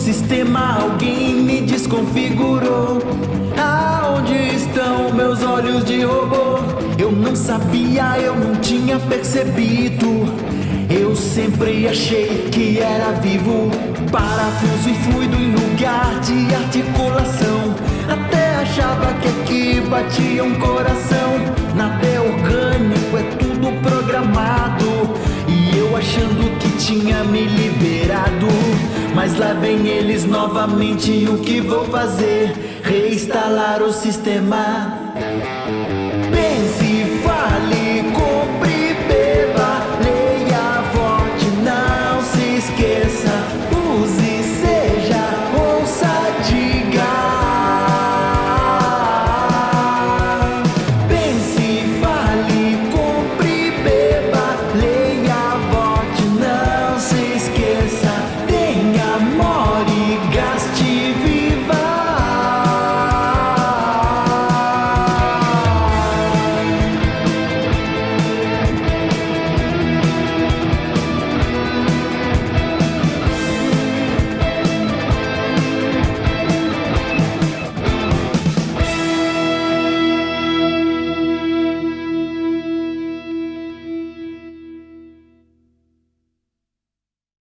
sistema alguém me desconfigurou. Aonde estão meus olhos de robô? Eu não sabia, eu não tinha percebido. Eu sempre achei que era vivo, parafuso e fluido em lugar de articulação. Até achava que aqui batia um coração. Nada é orgânico, é tudo programado. E eu achando que tinha me liberado. Mas lá vem eles novamente, o que vou fazer? Reinstalar o sistema